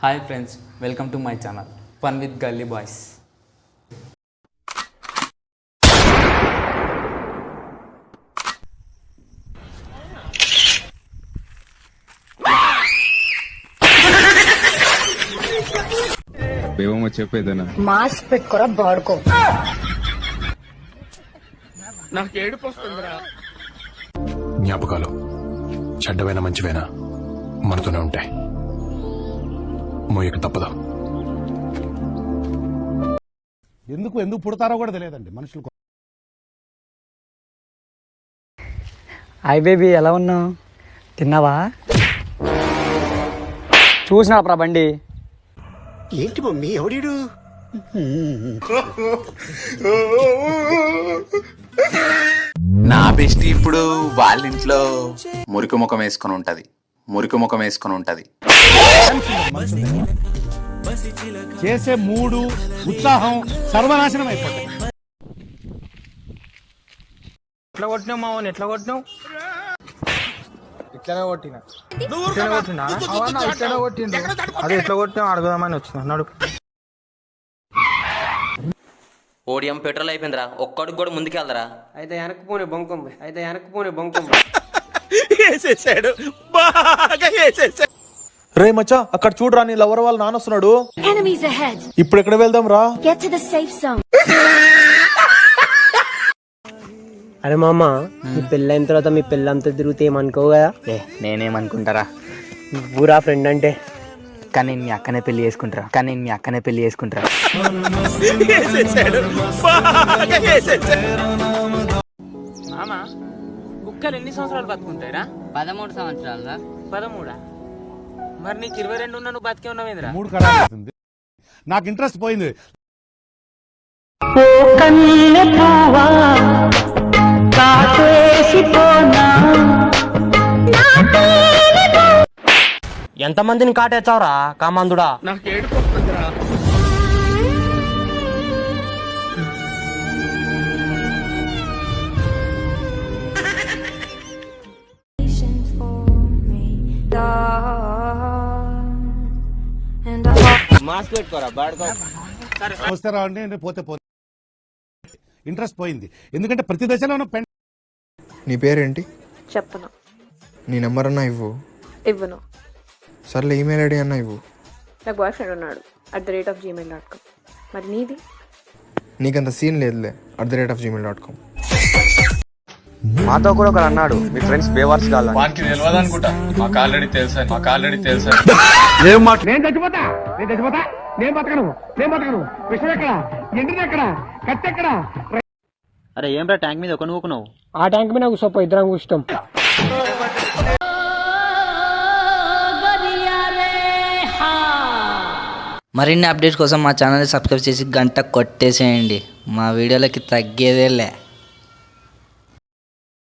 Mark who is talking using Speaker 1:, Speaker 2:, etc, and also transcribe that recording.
Speaker 1: Hi friends welcome to my channel fun with gully boys
Speaker 2: ఏమో చెప్పేదనా
Speaker 3: mask పెట్టుకోరా బాడుకో.
Speaker 4: జ్ఞాపకాలు చెడ్డవైనా మంచివైనా మనతోనే ఉంటాయి. మోయక తప్పదు.
Speaker 5: ఎందుకు ఎందుకు పుడతారో కూడా తెలియదండి మనుషులు
Speaker 6: హాయ్ బేబీ ఎలా ఉన్నావు? తిన్నావా? చూసినా ప్రా బండి.
Speaker 7: ఏంటి మమ్మీ ఎవడీడు?
Speaker 8: నా బెస్ట్ ఇప్పుడు వాళ్ళ ఇంట్లో మురికి ముఖం వేసుకొని ఉంటది. మురికి ముఖం వేసుకొని ఉంటది
Speaker 5: చేసే మూడు ఉత్సాహం సర్వనాశనం అయిపోతాయి
Speaker 9: ఎట్లా కొట్టినావు మావన్? ఎట్లా కొట్టినావు? ఇట్లనే కొట్టినా. ఇట్లనే కొట్టినా? ఇట్లనే కొట్టిండు అది ఎట్లా కొట్టినావు అడగదామని వచ్చిన. నడుపు
Speaker 10: ఓడియం పెట్రోల్ అయిపోయిందిరా. ఒక్కడికి కూడా ముందుకెళ్దరా.
Speaker 9: అయితే వెనక్కి పోనీ బొంకం అయితే వెనక్కి పోనీ బొంకం
Speaker 7: వేసేసాడు. బాగా వేసేసాడు.
Speaker 9: రే మచ్చా అక్కడ చూడరా నీ లవర్ వాళ్ళు నానొస్తున్నాడు
Speaker 3: enemies ahead.
Speaker 9: ఇప్పుడు ఎక్కడ వెళ్దాం రా?
Speaker 3: Get to the safe zone.
Speaker 6: అరే మామ మీ పెళ్ళైన తర్వాత మీ పెళ్ళంతా తిరిగితే ఏమనుకో కదా?
Speaker 1: ఏ నేనేమనుకుంటారా?
Speaker 6: ఊరా ఫ్రెండ్ అంటే.
Speaker 1: కానీ నేను మీ అక్కనే పెళ్ళి చేసుకుంటారా? కానీ నేను మీ అక్కనే పెళ్ళి చేసుకుంటారా?
Speaker 7: వేసేసాడు. బాగా వేసేసాడు.
Speaker 9: మామ కుక్కలు ఎన్ని సంవత్సరాలు బతుకుంటాయిరా?
Speaker 10: పదమూడు సంవత్సరాలు
Speaker 9: పదమూడా? మరి నీకు ఇరవై రెండు ఉన్నా నువ్వు బతికే ఉన్నావేంద్రా
Speaker 5: మూడు అవుతుంది. నాకు ఇంట్రెస్ట్ పోయింది.
Speaker 6: ఎంత మందిని కాటేచ్చావురా కామందుడా?
Speaker 9: నాకు ఏడుపు మాస్క్ పెట్టుకోరా బాడుకో.
Speaker 5: వస్తే రావండి పోతే పోతే. ఇంట్రెస్ట్ పోయింది. ఎందుకంటే ప్రతి దశలోనూ పెన్
Speaker 2: నీ పేరేంటి?
Speaker 3: చెప్పను.
Speaker 2: నీ నెంబర్ అన్నా ఇవ్వు.
Speaker 3: ఇవ్వను.
Speaker 2: సర్లే ఈమెయిల్ ఐడి అన్నా ఇవ్వు.
Speaker 3: నాకు బాయ్ ఫ్రెండ్ ఉన్నాడు at the rate of Gmail dot com. మరి నీది?
Speaker 2: నీకంత సీన్ లేదులే at the rate of Gmail dot com.
Speaker 9: మాతో కూడా ఒకరు అన్నాడు మీ ఫ్రెండ్స్ బేవర్స్ కావాలి
Speaker 4: వానికి తెలియదు అనుకుంటా మాకు ఆల్రెడీ తెలుసా మాకు ఆల్రెడీ తెలుసా.
Speaker 5: నేను చచ్చిపోతా? నేను చచ్చిపోతా? నేను బతకను? నేను బతకను? విషయం ఎక్కడ? ఎండిది ఎక్కడ? కత్తి ఎక్కడ?
Speaker 6: అరే ఏం రా ట్యాంక్ మీద ఒక నువ్వుకున్నావు ఆ ట్యాంక్ మీద కూర్చోపో ఇద్దరం కూర్చుంటాం.
Speaker 10: మరిన్ని అప్డేట్స్ కోసం మా ఛానల్ సబ్స్క్రైబ్ చేసి గంట కొట్టేసేయండి. మా వీడియోలకి తగ్గేదేలే.